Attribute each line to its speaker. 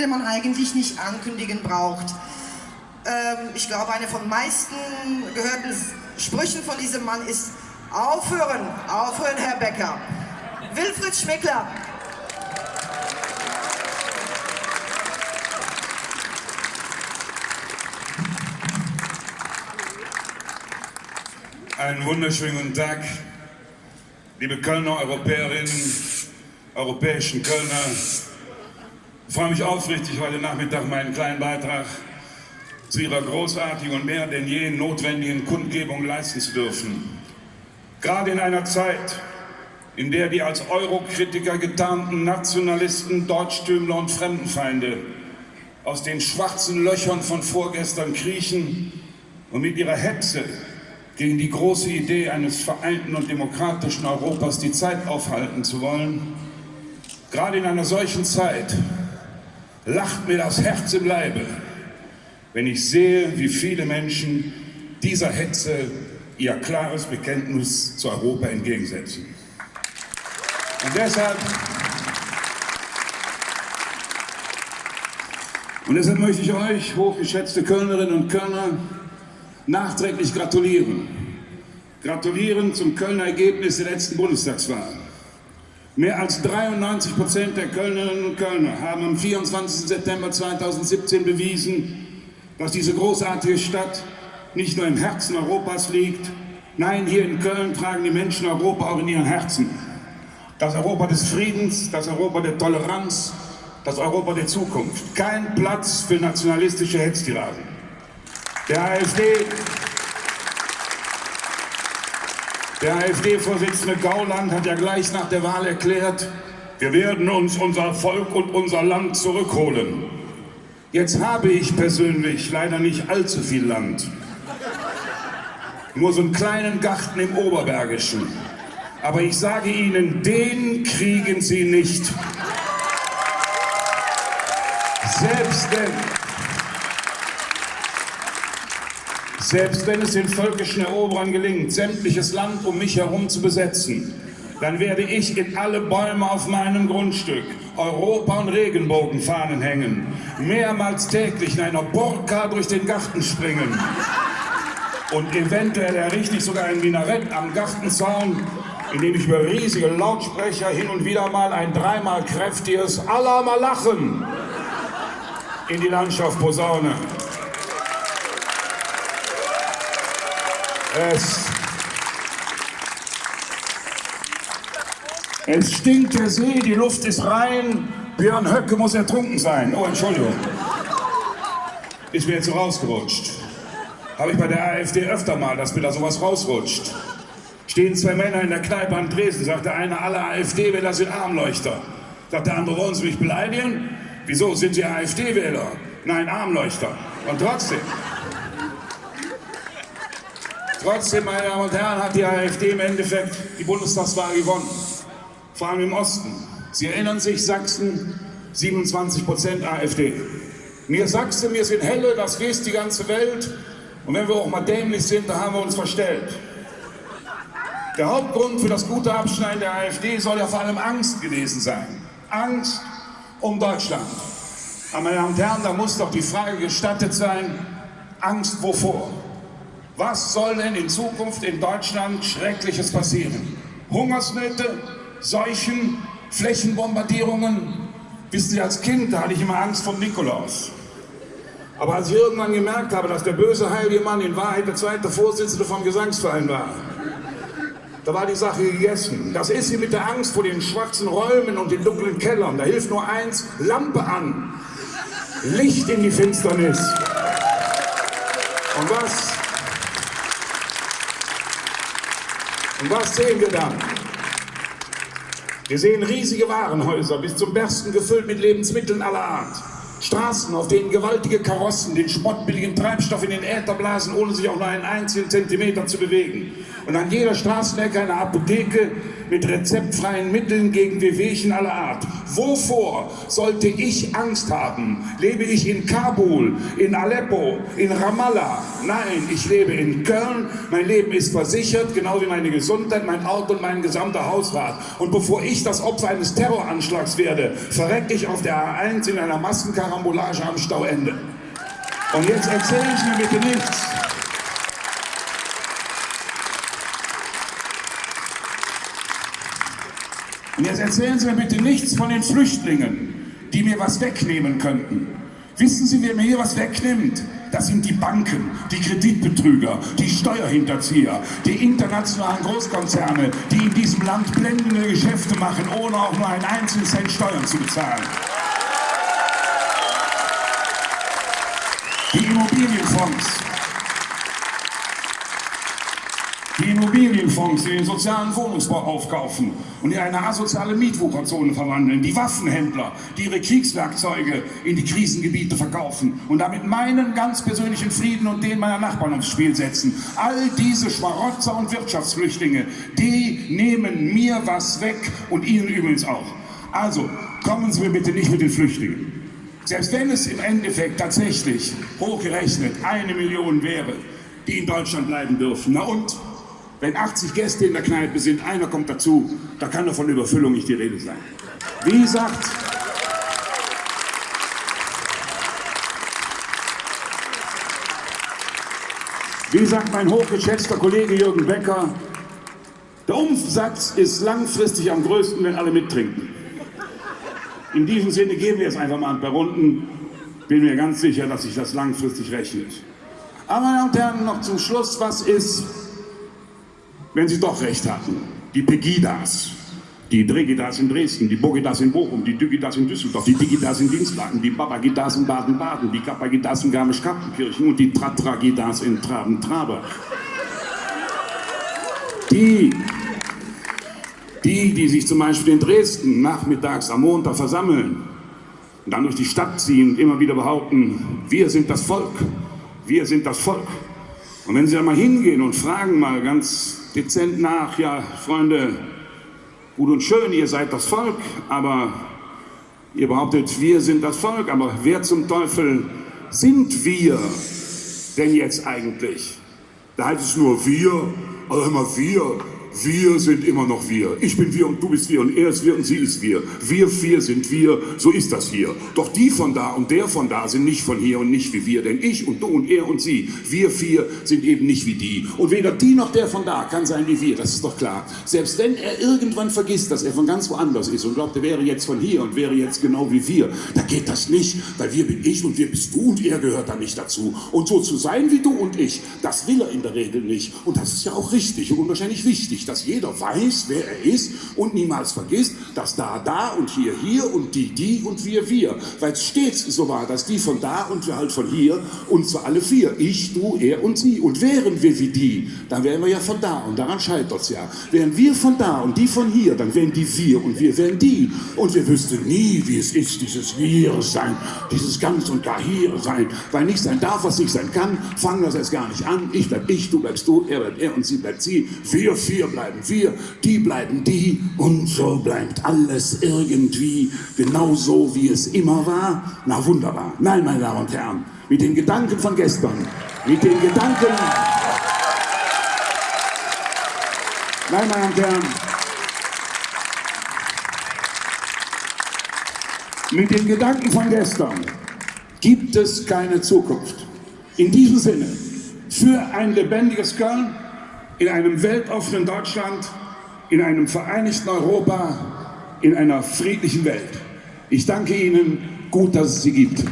Speaker 1: den man eigentlich nicht ankündigen braucht. Ähm, ich glaube, eine von meisten gehörten Sprüchen von diesem Mann ist Aufhören, aufhören, Herr Becker. Wilfried Schmickler.
Speaker 2: Einen wunderschönen guten Tag, liebe Kölner Europäerinnen, europäischen Kölner. Ich freue mich aufrichtig, heute Nachmittag meinen kleinen Beitrag zu Ihrer großartigen und mehr denn je notwendigen Kundgebung leisten zu dürfen. Gerade in einer Zeit, in der die als Eurokritiker getarnten Nationalisten, Deutschtümler und Fremdenfeinde aus den schwarzen Löchern von vorgestern kriechen und mit ihrer Hetze gegen die große Idee eines vereinten und demokratischen Europas die Zeit aufhalten zu wollen. Gerade in einer solchen Zeit lacht mir das Herz im Leibe, wenn ich sehe, wie viele Menschen dieser Hetze ihr klares Bekenntnis zu Europa entgegensetzen. Und deshalb, und deshalb möchte ich euch, hochgeschätzte Kölnerinnen und Kölner, nachträglich gratulieren. Gratulieren zum Kölner Ergebnis der letzten Bundestagswahl. Mehr als 93 Prozent der Kölnerinnen und Kölner haben am 24. September 2017 bewiesen, dass diese großartige Stadt nicht nur im Herzen Europas liegt, nein, hier in Köln tragen die Menschen Europa auch in ihren Herzen. Das Europa des Friedens, das Europa der Toleranz, das Europa der Zukunft. Kein Platz für nationalistische Hetztiraden. Der AfD, der AfD-Vorsitzende Gauland hat ja gleich nach der Wahl erklärt, wir werden uns unser Volk und unser Land zurückholen. Jetzt habe ich persönlich leider nicht allzu viel Land. Nur so einen kleinen Garten im Oberbergischen. Aber ich sage Ihnen, den kriegen Sie nicht. Selbst wenn, selbst wenn es den völkischen Eroberern gelingt, sämtliches Land um mich herum zu besetzen, dann werde ich in alle Bäume auf meinem Grundstück Europa- und Regenbogenfahnen hängen, mehrmals täglich in einer Burka durch den Garten springen und eventuell errichte ich sogar ein Minarett am Gartenzaun, in dem ich über riesige Lautsprecher hin und wieder mal ein dreimal kräftiges Allah mal lachen in die Landschaft posaune. Es, es stinkt der See, die Luft ist rein, Björn Höcke muss ertrunken sein. Oh, Entschuldigung. Ist mir jetzt so rausgerutscht. Habe ich bei der AfD öfter mal, dass mir da sowas rausrutscht. Stehen zwei Männer in der Kneipe an Dresden, sagt der eine, alle AfD-Wähler sind Armleuchter. Sagt der andere, wollen Sie mich beleidigen? Wieso, sind Sie AfD-Wähler? Nein, Armleuchter. Und trotzdem, trotzdem, meine Damen und Herren, hat die AfD im Endeffekt die Bundestagswahl gewonnen. Vor allem im Osten. Sie erinnern sich, Sachsen, 27 Prozent AfD. Mir Sachsen, mir sind helle, das weiß die ganze Welt. Und wenn wir auch mal dämlich sind, dann haben wir uns verstellt. Der Hauptgrund für das gute Abschneiden der AfD soll ja vor allem Angst gewesen sein. Angst um Deutschland. Aber meine Damen und Herren, da muss doch die Frage gestattet sein, Angst wovor? Was soll denn in Zukunft in Deutschland Schreckliches passieren? Hungersnöte, Seuchen, Flächenbombardierungen? Wissen Sie, als Kind, hatte ich immer Angst vor Nikolaus. Aber als ich irgendwann gemerkt habe, dass der böse heilige Mann in Wahrheit der zweite Vorsitzende vom Gesangsverein war, da war die Sache gegessen. Das ist wie mit der Angst vor den schwarzen Räumen und den dunklen Kellern. Da hilft nur eins, Lampe an. Licht in die Finsternis. Und was? Und was sehen wir dann? Wir sehen riesige Warenhäuser, bis zum Bersten gefüllt mit Lebensmitteln aller Art. Straßen, auf denen gewaltige Karossen den spottbilligen Treibstoff in den Äther blasen, ohne sich auch nur einen einzigen Zentimeter zu bewegen. Und an jeder Straßenecke eine Apotheke mit rezeptfreien Mitteln gegen Wehwehchen aller Art. Wovor sollte ich Angst haben? Lebe ich in Kabul, in Aleppo, in Ramallah? Nein, ich lebe in Köln. Mein Leben ist versichert, genau wie meine Gesundheit, mein Auto und mein gesamter Hausrat. Und bevor ich das Opfer eines Terroranschlags werde, verrecke ich auf der A1 in einer Massenkarambolage am Stauende. Und jetzt erzählen Sie mir bitte nichts. Und jetzt erzählen Sie mir bitte nichts von den Flüchtlingen, die mir was wegnehmen könnten. Wissen Sie, wer mir hier was wegnimmt? Das sind die Banken, die Kreditbetrüger, die Steuerhinterzieher, die internationalen Großkonzerne, die in diesem Land blendende Geschäfte machen, ohne auch nur einen einzigen Cent Steuern zu bezahlen. Die Immobilienfonds, die Immobilienfonds, die den sozialen Wohnungsbau aufkaufen und in eine asoziale Mietwucherzone verwandeln, die Waffenhändler, die ihre Kriegswerkzeuge in die Krisengebiete verkaufen und damit meinen ganz persönlichen Frieden und den meiner Nachbarn aufs Spiel setzen. All diese Schmarotzer und Wirtschaftsflüchtlinge, die nehmen mir was weg und Ihnen übrigens auch. Also, kommen Sie mir bitte nicht mit den Flüchtlingen. Selbst wenn es im Endeffekt tatsächlich hochgerechnet eine Million wäre, die in Deutschland bleiben dürfen, na und? Wenn 80 Gäste in der Kneipe sind, einer kommt dazu, da kann doch von Überfüllung nicht die Rede sein. Wie sagt, wie sagt mein hochgeschätzter Kollege Jürgen Becker, der Umsatz ist langfristig am größten, wenn alle mittrinken. In diesem Sinne geben wir es einfach mal ein paar Runden. Bin mir ganz sicher, dass sich das langfristig rechnet. Aber meine Damen und Herren, noch zum Schluss, was ist wenn Sie doch recht hatten. Die Pegidas, die Dregidas in Dresden, die Bogidas in Bochum, die Dügidas in Düsseldorf, die Digidas in Dienstlaken, die Babagidas in Baden-Baden, die Kappagidas in Garmisch-Kappenkirchen und die Tratragidas in Traben-Traber. Die, die, die sich zum Beispiel in Dresden nachmittags am Montag versammeln und dann durch die Stadt ziehen und immer wieder behaupten, wir sind das Volk, wir sind das Volk. Und wenn Sie da mal hingehen und fragen mal ganz dezent nach, ja, Freunde, gut und schön, ihr seid das Volk, aber ihr behauptet, wir sind das Volk, aber wer zum Teufel sind wir denn jetzt eigentlich? Da heißt es nur wir, also immer wir, wir sind immer noch wir. Ich bin wir und du bist wir und er ist wir und sie ist wir. Wir vier sind wir, so ist das hier. Doch die von da und der von da sind nicht von hier und nicht wie wir. Denn ich und du und er und sie, wir vier sind eben nicht wie die. Und weder die noch der von da kann sein wie wir, das ist doch klar. Selbst wenn er irgendwann vergisst, dass er von ganz woanders ist und glaubt, er wäre jetzt von hier und wäre jetzt genau wie wir, da geht das nicht, weil wir bin ich und wir bist du und er gehört da nicht dazu. Und so zu sein wie du und ich, das will er in der Regel nicht. Und das ist ja auch richtig und unwahrscheinlich wichtig wichtig, dass jeder weiß, wer er ist und niemals vergisst, dass da, da und hier, hier und die, die und wir, wir. Weil es stets so war, dass die von da und wir halt von hier und zwar alle vier. Ich, du, er und sie. Und wären wir wie die, dann wären wir ja von da und daran scheitert es ja. Wären wir von da und die von hier, dann wären die wir und wir wären die. Und wir wüssten nie, wie es ist, dieses Wir sein, dieses ganz und gar hier sein. Weil nicht sein darf, was nicht sein kann, fangen wir es erst gar nicht an. Ich bleib ich, du bleibst du, er bleibt er und sie bleibt sie. Wir vier bleiben wir, die bleiben die und so bleibt alles irgendwie genauso, wie es immer war. Na wunderbar. Nein, meine Damen und Herren, mit den Gedanken von gestern, mit den Gedanken... Nein, meine Damen und Herren, mit den Gedanken von gestern gibt es keine Zukunft. In diesem Sinne, für ein lebendiges Köln, in einem weltoffenen Deutschland, in einem vereinigten Europa, in einer friedlichen Welt. Ich danke Ihnen, gut, dass es Sie gibt.